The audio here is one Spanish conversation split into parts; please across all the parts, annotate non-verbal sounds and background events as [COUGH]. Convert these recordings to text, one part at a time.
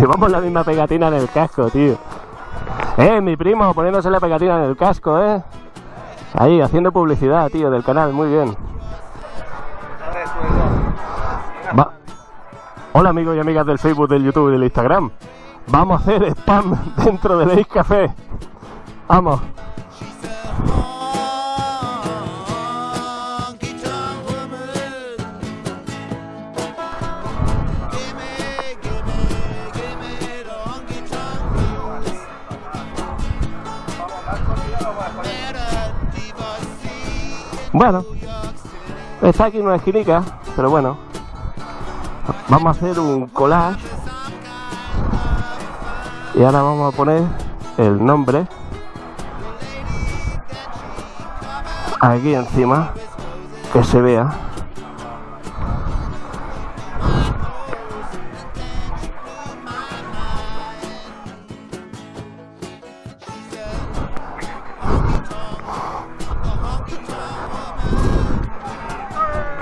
Llevamos la misma pegatina en el casco, tío. Eh, mi primo poniéndose la pegatina en el casco, eh. Ahí, haciendo publicidad, tío, del canal, muy bien. Hola amigos y amigas del Facebook, del YouTube y del Instagram. Vamos a hacer spam [LAUGHS] dentro del Ace Café. Vamos. Bueno, está aquí una esquinica, pero bueno. Vamos a hacer un collage. Y ahora vamos a poner el nombre aquí encima, que se vea.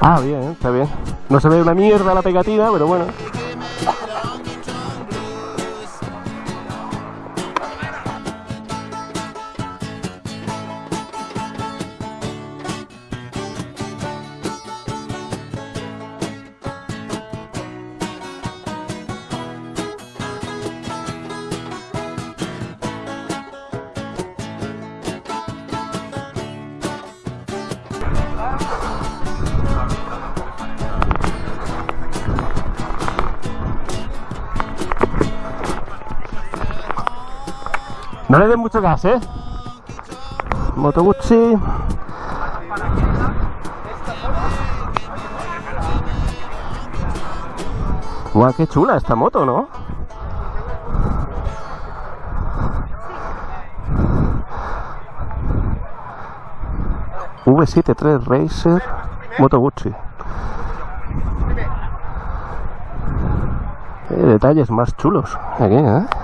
Ah, bien, está bien. No se ve una mierda la pegatina, pero bueno. No le den mucho gas, ¿eh? Moto Guzzi. Guau, qué chula esta moto, ¿no? V73 Racer Moto Guzzi. Eh, detalles más chulos aquí, ¿eh?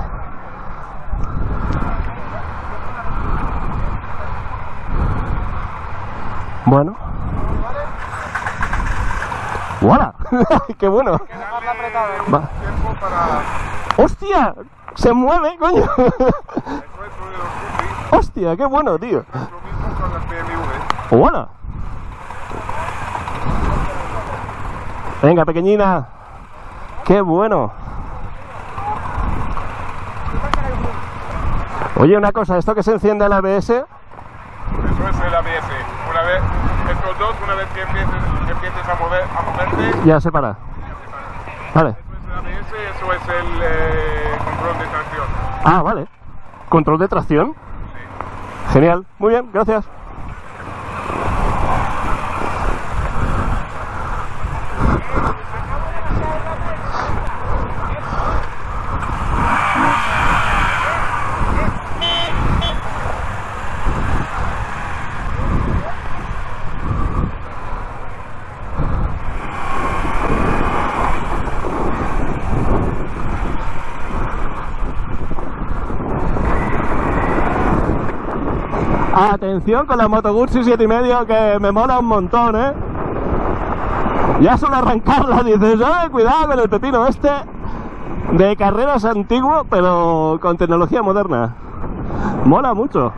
Bueno. ¡Wala! [LAUGHS] ¡Qué bueno! ¡Hostia! ¡Se mueve, coño! [LAUGHS] ¡Hostia! ¡Qué bueno, tío! ¡Wala! Venga, pequeñina. ¡Qué bueno! Oye, una cosa, ¿esto que se enciende el ABS? Eso es el ABS. Una vez, estos dos, una vez que empieces, empieces a, mover, a moverte, Ya se para. Vale. eso es el ABS, eso es el eh, control de tracción. Ah, vale. Control de tracción. Genial. Muy bien, gracias. Atención con la Moto Guzzi 7,5 que me mola un montón, ¿eh? Ya solo arrancarla dices, ¡ay, cuidado con el pepino este! De carreras antiguo, pero con tecnología moderna. Mola mucho.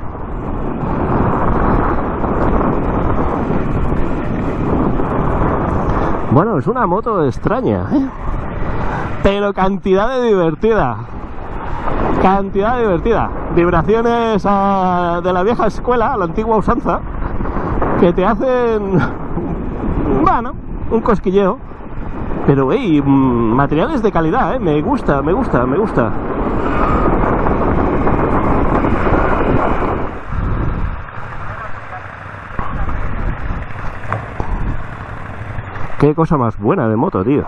Bueno, es una moto extraña, ¿eh? Pero cantidad de divertida. Cantidad divertida. Vibraciones ah, de la vieja escuela, la antigua usanza, que te hacen, bueno, un cosquilleo. Pero, hey, materiales de calidad, ¿eh? Me gusta, me gusta, me gusta. Qué cosa más buena de moto, tío.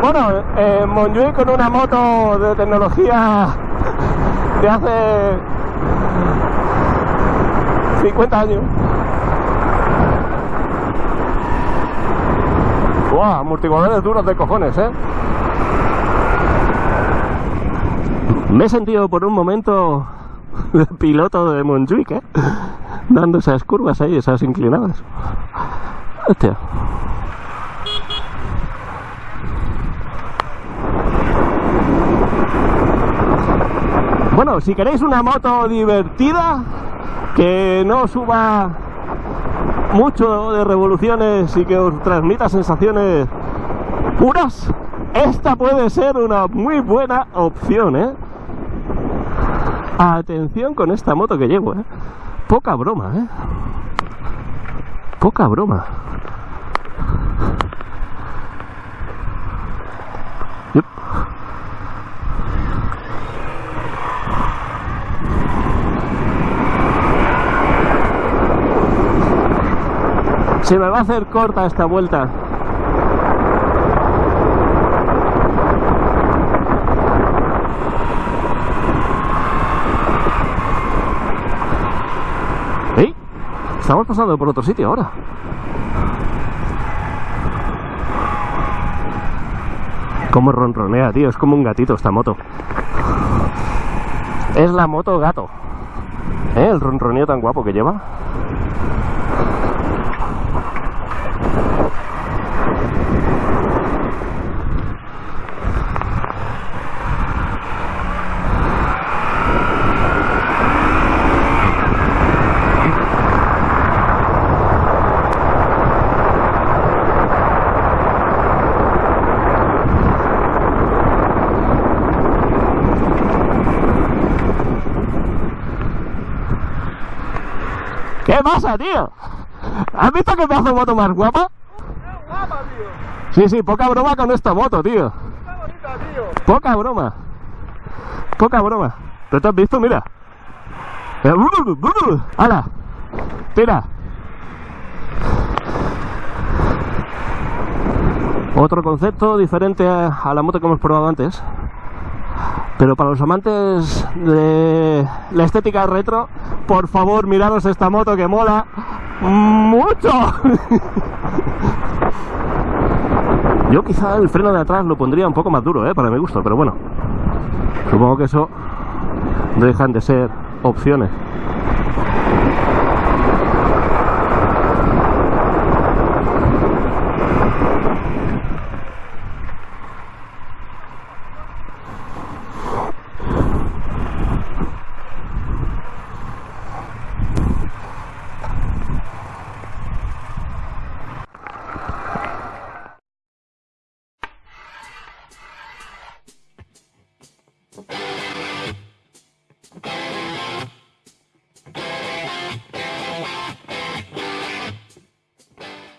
Bueno, eh, con una moto de tecnología de hace 50 años. Amortiguadores duros de cojones, ¿eh? Me he sentido por un momento de piloto de Montjuic, ¿eh? Dando esas curvas ahí, esas inclinadas. Hostia. Bueno, si queréis una moto divertida, que no suba mucho de revoluciones y que os transmita sensaciones puras, esta puede ser una muy buena opción, ¿eh? Atención con esta moto que llevo, ¿eh? Poca broma, ¿eh? Poca broma. Se me va a hacer corta esta vuelta. ¡Ey! Estamos pasando por otro sitio ahora. Como ronronea, tío. Es como un gatito esta moto. Es la moto gato. ¿Eh? El ronroneo tan guapo que lleva. ¿Qué pasa, tío? ¿Has visto qué pedazo de moto más guapa? guapa, tío! Sí, sí, poca broma con esta moto, tío. Poca broma. Poca broma. ¿Tú te has visto? Mira. ¡Hala! Tira. Otro concepto diferente a la moto que hemos probado antes. Pero para los amantes de la estética retro, por favor, miraros esta moto que mola mucho. Yo quizá el freno de atrás lo pondría un poco más duro, ¿eh? para mi gusto, pero bueno. Supongo que eso dejan de ser opciones.